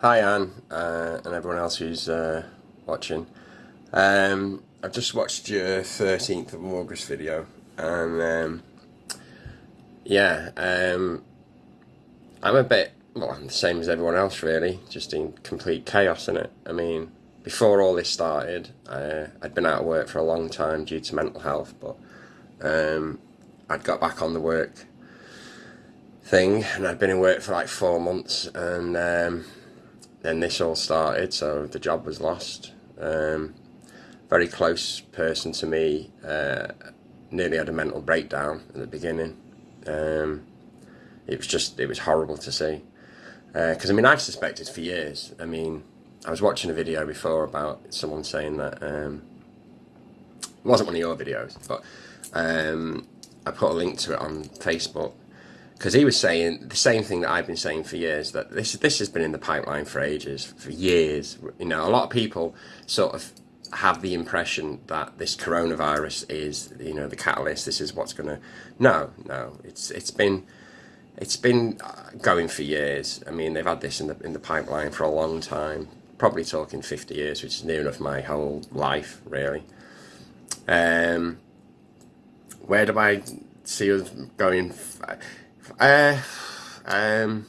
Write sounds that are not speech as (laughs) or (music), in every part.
Hi Anne uh, and everyone else who's uh, watching. Um, I've just watched your 13th of August video and um, yeah, um, I'm a bit, well I'm the same as everyone else really, just in complete chaos in it. I mean, before all this started, uh, I'd been out of work for a long time due to mental health, but um, I'd got back on the work thing and I'd been in work for like four months and um, then this all started, so the job was lost. Um, very close person to me uh, nearly had a mental breakdown at the beginning. Um, it was just, it was horrible to see. Because, uh, I mean, I've suspected for years. I mean, I was watching a video before about someone saying that, um, it wasn't one of your videos, but um, I put a link to it on Facebook because he was saying the same thing that I've been saying for years that this this has been in the pipeline for ages, for years. You know, a lot of people sort of have the impression that this coronavirus is you know the catalyst. This is what's going to. No, no, it's it's been it's been uh, going for years. I mean, they've had this in the in the pipeline for a long time. Probably talking 50 years, which is near enough my whole life, really. Um, where do I see us going? Um,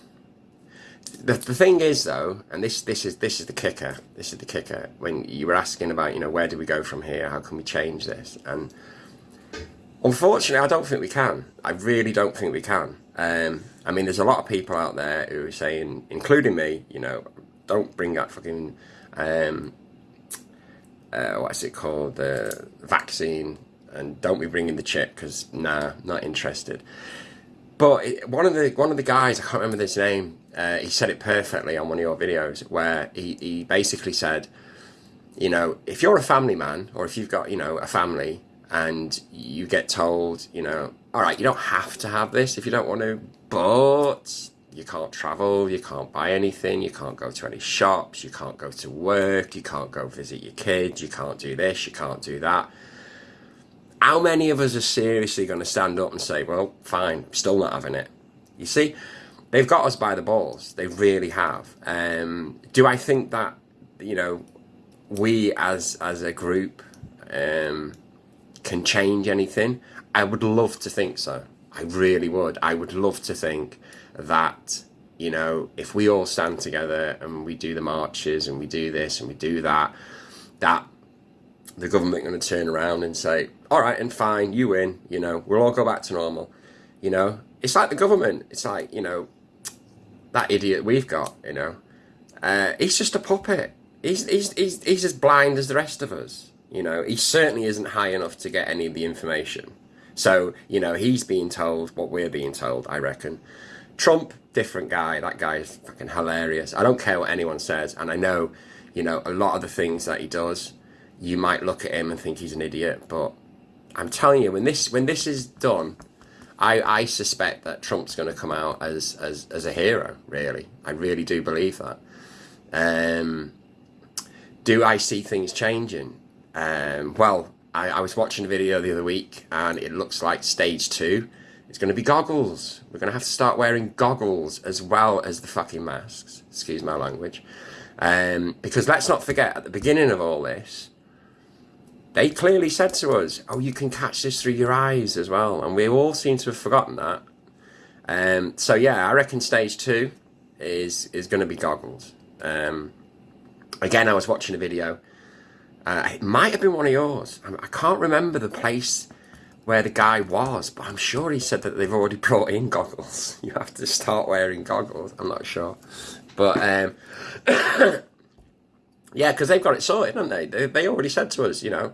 the, the thing is though, and this this is this is the kicker. This is the kicker. When you were asking about, you know, where do we go from here? How can we change this? And unfortunately, I don't think we can. I really don't think we can. Um, I mean, there's a lot of people out there who are saying, including me, you know, don't bring that fucking um, uh, what's it called, the vaccine, and don't be bringing the chip because nah, not interested. But one of the one of the guys, I can't remember his name, uh, he said it perfectly on one of your videos where he, he basically said, you know, if you're a family man or if you've got, you know, a family and you get told, you know, all right, you don't have to have this if you don't want to, but you can't travel, you can't buy anything, you can't go to any shops, you can't go to work, you can't go visit your kids, you can't do this, you can't do that how many of us are seriously going to stand up and say, well, fine, still not having it? You see, they've got us by the balls. They really have. Um, do I think that, you know, we as, as a group um, can change anything? I would love to think so. I really would. I would love to think that, you know, if we all stand together and we do the marches and we do this and we do that, that the government going to turn around and say, all right, and fine, you win, you know, we'll all go back to normal. You know, it's like the government. It's like, you know, that idiot we've got, you know. Uh, he's just a puppet. He's, he's, he's, he's as blind as the rest of us. You know, he certainly isn't high enough to get any of the information. So, you know, he's being told what we're being told, I reckon. Trump, different guy. That guy is fucking hilarious. I don't care what anyone says. And I know, you know, a lot of the things that he does, you might look at him and think he's an idiot, but I'm telling you, when this when this is done, I, I suspect that Trump's going to come out as, as, as a hero, really. I really do believe that. Um, do I see things changing? Um, well, I, I was watching a video the other week and it looks like stage two. It's going to be goggles. We're going to have to start wearing goggles as well as the fucking masks. Excuse my language. Um, because let's not forget, at the beginning of all this, they clearly said to us, oh, you can catch this through your eyes as well. And we all seem to have forgotten that. Um, so yeah, I reckon stage two is, is going to be goggles. Um, again, I was watching a video. Uh, it might have been one of yours. I, I can't remember the place where the guy was, but I'm sure he said that they've already (laughs) brought in goggles. (laughs) You have to start wearing goggles. I'm not sure. But um, (coughs) Yeah, because they've got it sorted, haven't they? they? They already said to us, you know,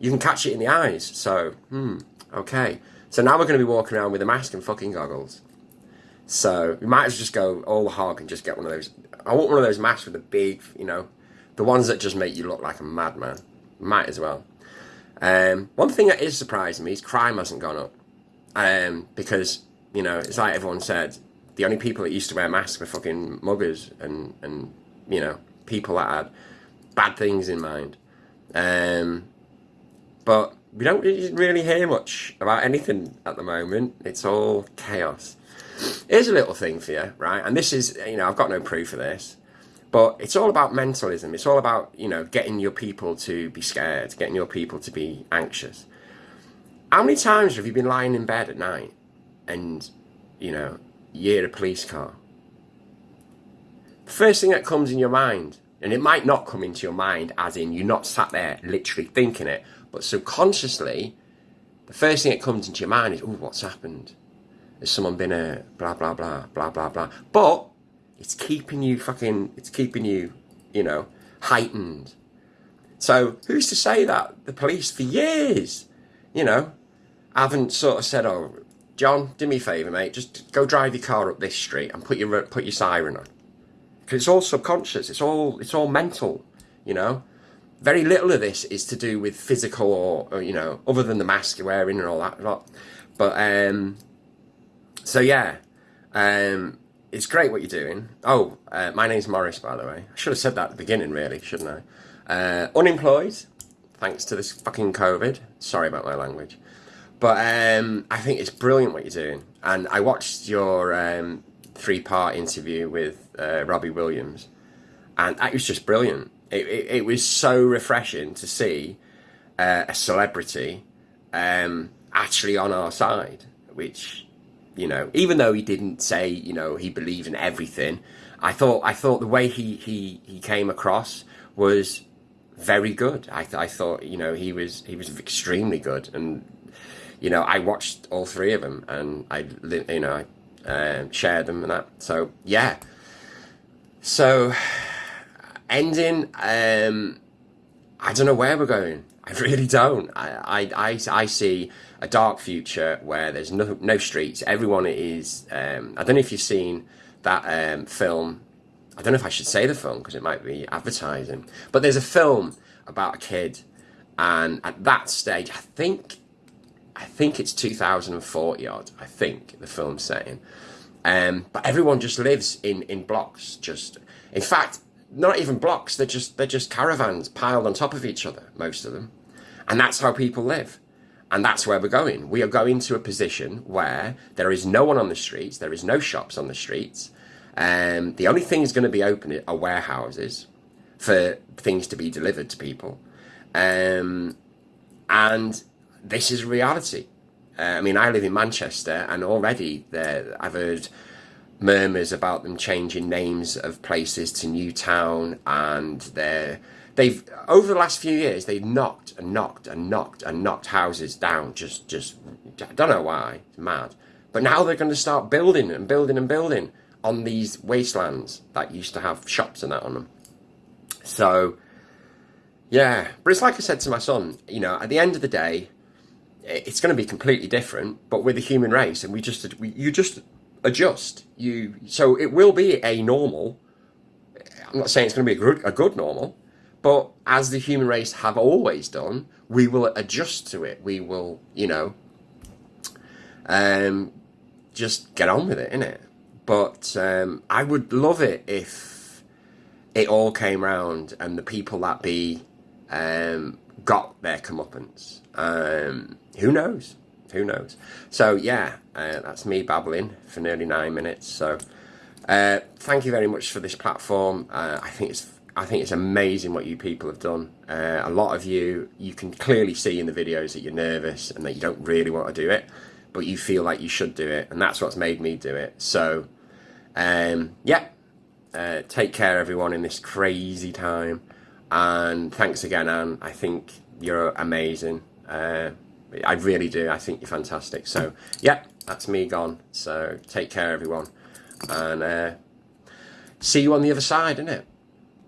you can catch it in the eyes. So, hmm, okay. So now we're going to be walking around with a mask and fucking goggles. So we might as well just go all hog and just get one of those. I want one of those masks with the big, you know, the ones that just make you look like a madman. Might as well. Um, one thing that is surprising me is crime hasn't gone up. Um, because, you know, it's like everyone said, the only people that used to wear masks were fucking muggers and, and you know, people that had bad things in mind. Um, but we don't really hear much about anything at the moment. It's all chaos. Here's a little thing for you, right? And this is, you know, I've got no proof of this. But it's all about mentalism. It's all about, you know, getting your people to be scared, getting your people to be anxious. How many times have you been lying in bed at night and, you know, you hear a police car? The first thing that comes in your mind, and it might not come into your mind as in you're not sat there literally thinking it, but subconsciously, the first thing that comes into your mind is, oh, what's happened? Has someone been a blah, blah, blah, blah, blah, blah. But it's keeping you fucking, it's keeping you, you know, heightened. So who's to say that the police for years, you know, haven't sort of said, oh, John, do me a favour, mate, just go drive your car up this street and put your, put your siren on. It's all subconscious, it's all, it's all mental, you know. Very little of this is to do with physical or, or you know, other than the mask you're wearing and all that lot. But, um, so yeah, um, it's great what you're doing. Oh, uh, my name's Morris, by the way. I should have said that at the beginning, really, shouldn't I? Uh, unemployed, thanks to this fucking COVID. Sorry about my language. But um, I think it's brilliant what you're doing. And I watched your um, three-part interview with uh, Robbie Williams. And it was just brilliant. It, it, it was so refreshing to see uh, a celebrity um, actually on our side, which you know, even though he didn't say, you know, he believed in everything, I thought I thought the way he he he came across was very good. I I thought, you know, he was he was extremely good, and you know, I watched all three of them, and I you know I uh, shared them and that. So yeah. So ending, um, I don't know where we're going. I really don't. I I I, I see a dark future where there's no, no streets. Everyone is, um, I don't know if you've seen that um, film. I don't know if I should say the film because it might be advertising. But there's a film about a kid. And at that stage, I think, I think it's 2040 odd. I think the film's setting. Um, but everyone just lives in, in blocks. Just, in fact, not even blocks. They're just, they're just caravans piled on top of each other, most of them. And that's how people live. And that's where we're going. We are going to a position where there is no one on the streets, there is no shops on the streets. Um, the only thing is going to be open are warehouses for things to be delivered to people. Um, and this is reality. Uh, I mean, I live in Manchester, and already there, I've heard murmurs about them changing names of places to New Town, and they're they've over the last few years they've knocked and knocked and knocked and knocked houses down just just I don't know why it's mad but now they're going to start building and building and building on these wastelands that used to have shops and that on them so yeah but it's like I said to my son you know at the end of the day it's going to be completely different but we're the human race and we just we, you just adjust you so it will be a normal I'm not saying it's going to be a good, a good normal but as the human race have always done, we will adjust to it. We will, you know, um, just get on with it, innit? But um, I would love it if it all came round and the people that be um, got their comeuppance. Um, who knows? Who knows? So yeah, uh, that's me babbling for nearly nine minutes. So uh, thank you very much for this platform. Uh, I think it's I think it's amazing what you people have done. Uh, a lot of you, you can clearly see in the videos that you're nervous and that you don't really want to do it, but you feel like you should do it, and that's what's made me do it. So, um, yeah, uh, take care everyone in this crazy time, and thanks again, Anne. I think you're amazing. Uh, I really do. I think you're fantastic. So, yeah, that's me gone. So, take care everyone, and uh, see you on the other side, innit?